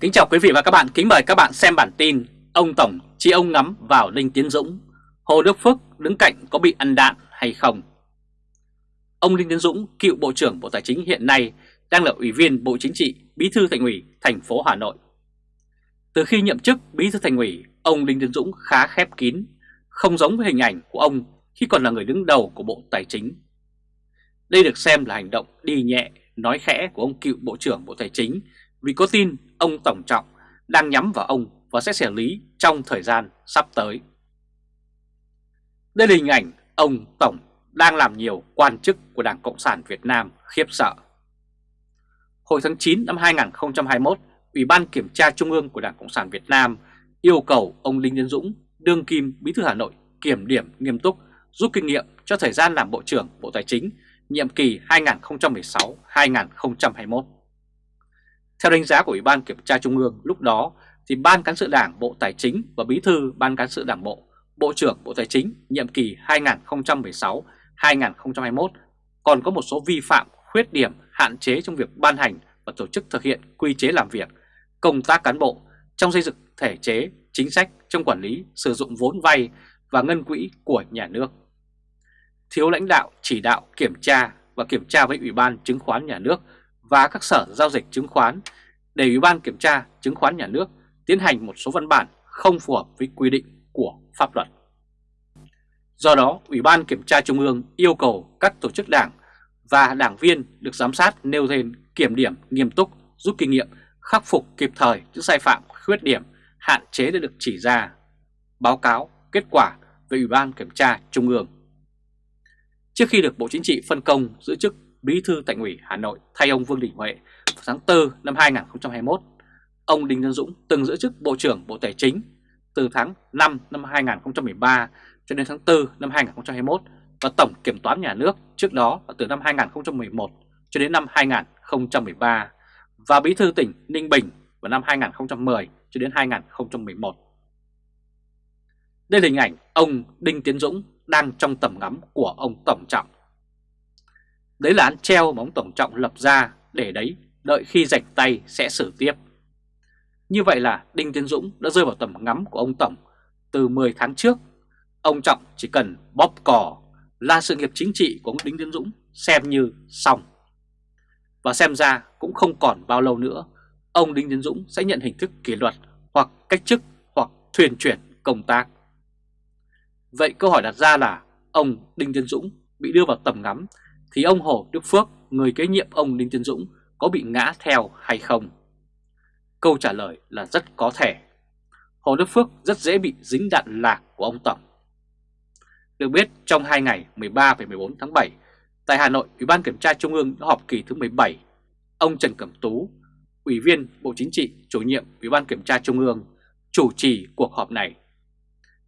Kính chào quý vị và các bạn, kính mời các bạn xem bản tin Ông Tổng chỉ ông ngắm vào Đinh Tiến Dũng Hồ Đức Phước đứng cạnh có bị ăn đạn hay không? Ông Đinh Tiến Dũng, cựu Bộ trưởng Bộ Tài chính hiện nay đang là Ủy viên Bộ Chính trị, Bí thư Thành ủy thành phố Hà Nội. Từ khi nhậm chức Bí thư Thành ủy, ông Đinh Tiến Dũng khá khép kín, không giống với hình ảnh của ông khi còn là người đứng đầu của Bộ Tài chính. Đây được xem là hành động đi nhẹ, nói khẽ của ông cựu Bộ trưởng Bộ Tài chính vì có tin ông Tổng Trọng đang nhắm vào ông và sẽ xử lý trong thời gian sắp tới. Đây là hình ảnh ông Tổng đang làm nhiều quan chức của Đảng Cộng sản Việt Nam khiếp sợ. Hồi tháng 9 năm 2021, Ủy ban Kiểm tra Trung ương của Đảng Cộng sản Việt Nam yêu cầu ông Đinh nhân Dũng, đương kim Bí thư Hà Nội kiểm điểm nghiêm túc, rút kinh nghiệm cho thời gian làm Bộ trưởng Bộ Tài chính nhiệm kỳ 2016-2021. Theo đánh giá của Ủy ban Kiểm tra Trung ương lúc đó thì Ban Cán sự Đảng Bộ Tài chính và Bí thư Ban Cán sự Đảng Bộ, Bộ trưởng Bộ Tài chính nhiệm kỳ 2016-2021 còn có một số vi phạm, khuyết điểm, hạn chế trong việc ban hành và tổ chức thực hiện quy chế làm việc, công tác cán bộ trong xây dựng thể chế, chính sách trong quản lý, sử dụng vốn vay và ngân quỹ của nhà nước. Thiếu lãnh đạo, chỉ đạo, kiểm tra và kiểm tra với Ủy ban Chứng khoán Nhà nước và các sở giao dịch chứng khoán để Ủy ban Kiểm tra Chứng khoán Nhà nước tiến hành một số văn bản không phù hợp với quy định của pháp luật. Do đó, Ủy ban Kiểm tra Trung ương yêu cầu các tổ chức đảng và đảng viên được giám sát nêu lên kiểm điểm nghiêm túc, rút kinh nghiệm, khắc phục kịp thời những sai phạm, khuyết điểm, hạn chế đã được chỉ ra, báo cáo kết quả về Ủy ban Kiểm tra Trung ương. Trước khi được Bộ Chính trị phân công giữ chức Bí thư Thành ủy Hà Nội thay ông Vương Đình Huệ vào tháng 4 năm 2021, ông Đinh Tiến Dũng từng giữ chức Bộ trưởng Bộ Tài chính từ tháng 5 năm 2013 cho đến tháng 4 năm 2021 và Tổng Kiểm toán Nhà nước trước đó là từ năm 2011 cho đến năm 2013 và Bí thư tỉnh Ninh Bình vào năm 2010 cho đến 2011. Đây là hình ảnh ông Đinh Tiến Dũng đang trong tầm ngắm của ông Tổng Trọng. Đấy là án treo mà ông Tổng Trọng lập ra để đấy đợi khi rạch tay sẽ xử tiếp. Như vậy là Đinh Tiến Dũng đã rơi vào tầm ngắm của ông Tổng từ 10 tháng trước. Ông Trọng chỉ cần bóp cò là sự nghiệp chính trị của ông Đinh Tiến Dũng xem như xong. Và xem ra cũng không còn bao lâu nữa, ông Đinh Tiến Dũng sẽ nhận hình thức kỷ luật hoặc cách chức hoặc thuyền chuyển công tác. Vậy câu hỏi đặt ra là ông Đinh Tiến Dũng bị đưa vào tầm ngắm thì ông Hồ Đức Phước, người kế nhiệm ông Đinh Tiến Dũng có bị ngã theo hay không? Câu trả lời là rất có thể. Hồ Đức Phước rất dễ bị dính đạn lạc của ông Tổng. Được biết trong 2 ngày 13 và 14 tháng 7, tại Hà Nội, Ủy ban Kiểm tra Trung ương đã họp kỳ thứ 17. Ông Trần Cẩm Tú, Ủy viên Bộ Chính trị, chủ nhiệm Ủy ban Kiểm tra Trung ương, chủ trì cuộc họp này.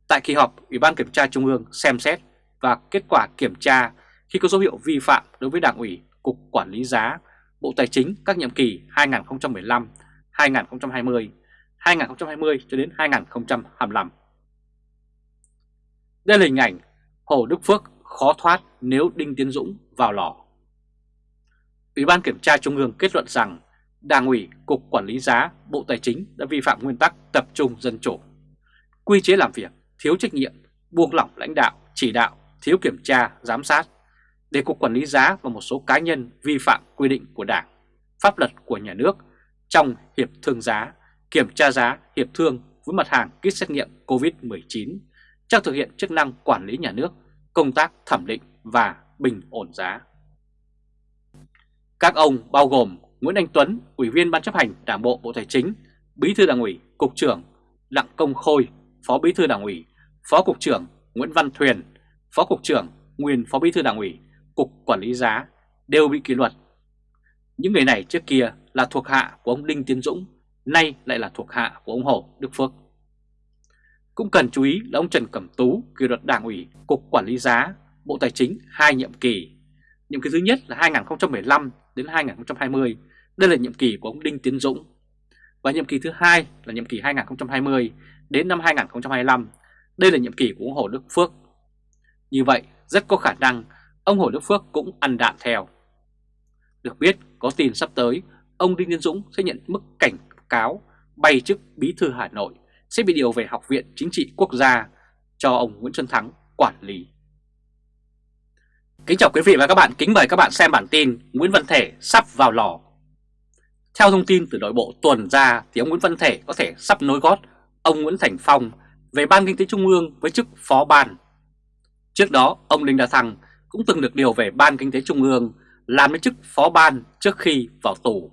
Tại kỳ họp, Ủy ban Kiểm tra Trung ương xem xét và kết quả kiểm tra khi có dấu hiệu vi phạm đối với Đảng ủy, Cục Quản lý Giá, Bộ Tài chính các nhiệm kỳ 2015, 2020, 2020 cho đến 2025. Đây là hình ảnh Hồ Đức Phước khó thoát nếu Đinh Tiến Dũng vào lò. Ủy ban Kiểm tra Trung ương kết luận rằng Đảng ủy, Cục Quản lý Giá, Bộ Tài chính đã vi phạm nguyên tắc tập trung dân chủ. Quy chế làm việc, thiếu trách nhiệm, buông lỏng lãnh đạo, chỉ đạo, thiếu kiểm tra, giám sát, để Cục Quản lý Giá và một số cá nhân vi phạm quy định của Đảng, pháp luật của nhà nước trong hiệp thương giá, kiểm tra giá hiệp thương với mặt hàng kit xét nghiệm COVID-19 trong thực hiện chức năng quản lý nhà nước, công tác thẩm định và bình ổn giá. Các ông bao gồm Nguyễn Anh Tuấn, Ủy viên Ban chấp hành Đảng bộ Bộ Tài chính, Bí thư Đảng ủy, Cục trưởng Đặng Công Khôi, Phó Bí thư Đảng ủy, Phó Cục trưởng Nguyễn Văn Thuyền, Phó Cục trưởng, nguyên Phó Bí thư Đảng ủy, Cục Quản lý Giá đều bị kỷ luật. Những người này trước kia là thuộc hạ của ông Đinh Tiến Dũng, nay lại là thuộc hạ của ông Hồ Đức Phước. Cũng cần chú ý là ông Trần Cẩm Tú kỷ luật Đảng ủy, Cục Quản lý Giá, Bộ Tài chính hai nhiệm kỳ. Nhiệm kỳ thứ nhất là 2015 đến 2020, đây là nhiệm kỳ của ông Đinh Tiến Dũng. Và nhiệm kỳ thứ hai là nhiệm kỳ 2020 đến năm 2025, đây là nhiệm kỳ của ông Hồ Đức Phước. Như vậy, rất có khả năng ông Hồ Đức Phước cũng ăn đạn theo. Được biết, có tin sắp tới, ông Đinh Tiến Dũng sẽ nhận mức cảnh cáo bay chức Bí thư Hà Nội sẽ bị điều về Học viện Chính trị Quốc gia cho ông Nguyễn Xuân Thắng quản lý. Kính chào quý vị và các bạn, kính mời các bạn xem bản tin Nguyễn Văn Thể sắp vào lò. Theo thông tin từ nội bộ tuần ra thì ông Nguyễn Văn Thể có thể sắp nối gót ông Nguyễn Thành Phong về Ban Kinh tế Trung ương với chức phó ban. Trước đó, ông Đinh Đà Thăng cũng từng được điều về Ban Kinh tế Trung ương làm đến chức phó ban trước khi vào tù.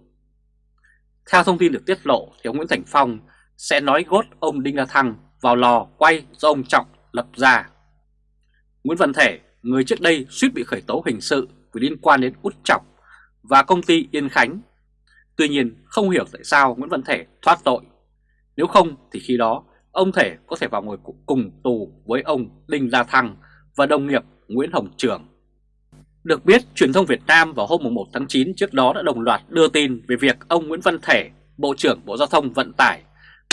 Theo thông tin được tiết lộ thì ông Nguyễn Thành Phong sẽ nói gót ông Đinh La Thăng vào lò quay do ông Trọng lập ra. Nguyễn Văn Thể, người trước đây suýt bị khởi tố hình sự vì liên quan đến út Trọng và công ty Yên Khánh. Tuy nhiên không hiểu tại sao Nguyễn Văn Thể thoát tội. Nếu không thì khi đó ông Thể có thể vào ngồi cùng tù với ông Đinh La Thăng và đồng nghiệp Nguyễn Hồng Trường. Được biết, truyền thông Việt Nam vào hôm 1 tháng 9 trước đó đã đồng loạt đưa tin về việc ông Nguyễn Văn Thể, Bộ trưởng Bộ Giao thông Vận tải,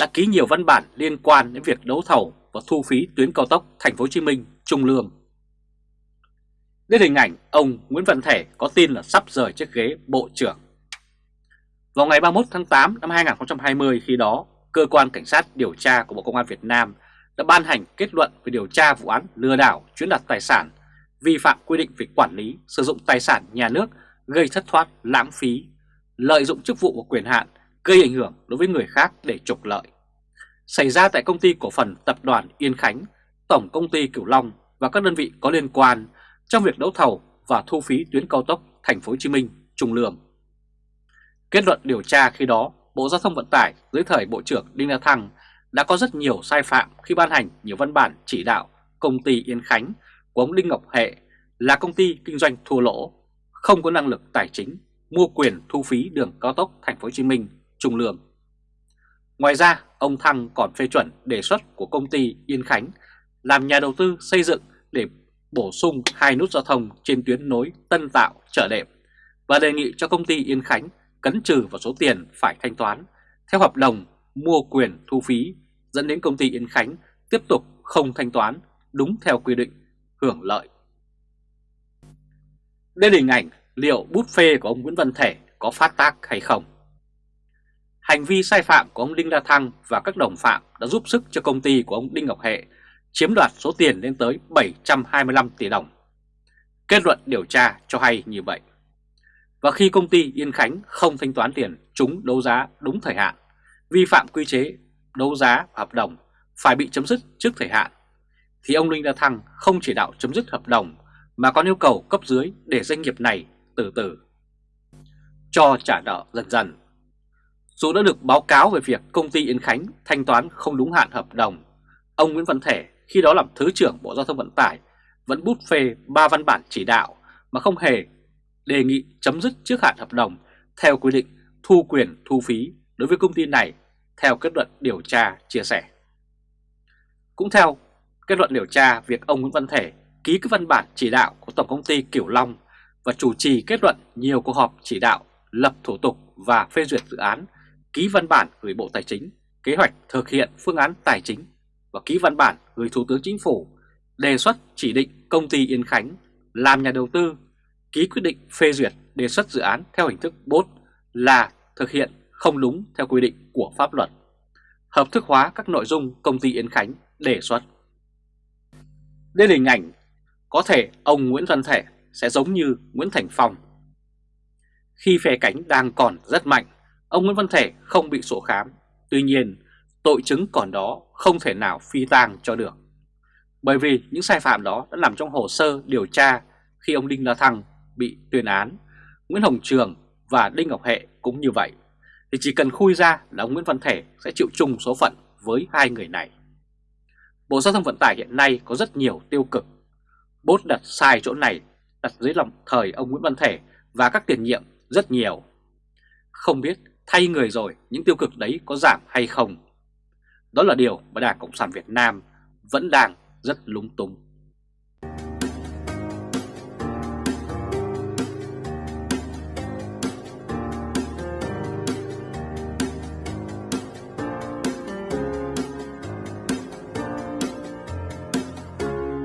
đã ký nhiều văn bản liên quan đến việc đấu thầu và thu phí tuyến cao tốc Thành phố Hồ Chí Minh Trung Lương. Đến hình ảnh ông Nguyễn Văn Thể có tin là sắp rời chiếc ghế Bộ trưởng. Vào ngày 31 tháng 8 năm 2020 khi đó, Cơ quan Cảnh sát điều tra của Bộ Công an Việt Nam đã ban hành kết luận về điều tra vụ án lừa đảo chiếm đoạt tài sản, vi phạm quy định về quản lý, sử dụng tài sản nhà nước gây thất thoát, lãng phí, lợi dụng chức vụ và quyền hạn gây ảnh hưởng đối với người khác để trục lợi. Xảy ra tại công ty cổ phần tập đoàn Yên Khánh, Tổng công ty Cửu Long và các đơn vị có liên quan trong việc đấu thầu và thu phí tuyến cao tốc Thành phố Hồ Chí Minh Trung Lương. Kết luận điều tra khi đó, Bộ Giao thông Vận tải dưới thời Bộ trưởng Đinh La Thăng đã có rất nhiều sai phạm khi ban hành nhiều văn bản chỉ đạo công ty Yên Khánh của ông Đinh Ngọc Hệ là công ty kinh doanh thua lỗ, không có năng lực tài chính, mua quyền thu phí đường cao tốc Thành phố Hồ Chí Minh Trung Lương. Ngoài ra, ông Thăng còn phê chuẩn đề xuất của công ty Yên Khánh làm nhà đầu tư xây dựng để bổ sung hai nút giao thông trên tuyến nối Tân Tạo Chợ Đệm và đề nghị cho công ty Yên Khánh cấn trừ vào số tiền phải thanh toán theo hợp đồng mua quyền thu phí dẫn đến công ty Yên Khánh tiếp tục không thanh toán đúng theo quy định hưởng lợi. Đây là hình ảnh liệu bút phê của ông Nguyễn Văn Thể có phát tác hay không. Hành vi sai phạm của ông Đinh La Thăng và các đồng phạm đã giúp sức cho công ty của ông Đinh Ngọc Hệ chiếm đoạt số tiền lên tới 725 tỷ đồng. Kết luận điều tra cho hay như vậy. Và khi công ty Yên Khánh không thanh toán tiền chúng đấu giá đúng thời hạn, vi phạm quy chế đấu giá hợp đồng phải bị chấm dứt trước thời hạn, thì ông Linh La Thăng không chỉ đạo chấm dứt hợp đồng mà còn yêu cầu cấp dưới để doanh nghiệp này từ từ cho trả nợ dần dần. Dù đã được báo cáo về việc công ty Yên Khánh thanh toán không đúng hạn hợp đồng, ông Nguyễn Văn Thể khi đó làm Thứ trưởng Bộ Giao thông Vận tải vẫn bút phê ba văn bản chỉ đạo mà không hề đề nghị chấm dứt trước hạn hợp đồng theo quy định thu quyền thu phí đối với công ty này theo kết luận điều tra chia sẻ. Cũng theo kết luận điều tra, việc ông Nguyễn Văn Thể ký các văn bản chỉ đạo của Tổng công ty Kiểu Long và chủ trì kết luận nhiều cuộc họp chỉ đạo lập thủ tục và phê duyệt dự án, ký văn bản gửi Bộ Tài chính, kế hoạch thực hiện phương án tài chính và ký văn bản gửi Thủ tướng Chính phủ đề xuất chỉ định công ty Yên Khánh làm nhà đầu tư, ký quyết định phê duyệt đề xuất dự án theo hình thức bốt là thực hiện không đúng theo quy định của pháp luật, hợp thức hóa các nội dung công ty Yên Khánh đề xuất. Đây là hình ảnh có thể ông Nguyễn Văn Thể sẽ giống như Nguyễn Thành Phong. Khi phe cánh đang còn rất mạnh, ông Nguyễn Văn Thể không bị sổ khám. Tuy nhiên, tội chứng còn đó không thể nào phi tang cho được. Bởi vì những sai phạm đó đã nằm trong hồ sơ điều tra khi ông Đinh La Thăng bị tuyên án, Nguyễn Hồng Trường và Đinh Ngọc Hệ cũng như vậy. Thì chỉ cần khui ra là ông Nguyễn Văn Thể sẽ chịu chung số phận với hai người này. Bộ Giao thông Vận tải hiện nay có rất nhiều tiêu cực. Bốt đặt sai chỗ này, đặt dưới lòng thời ông Nguyễn Văn Thể và các tiền nhiệm rất nhiều. Không biết thay người rồi những tiêu cực đấy có giảm hay không đó là điều mà Đảng Cộng sản Việt Nam vẫn đang rất lúng túng.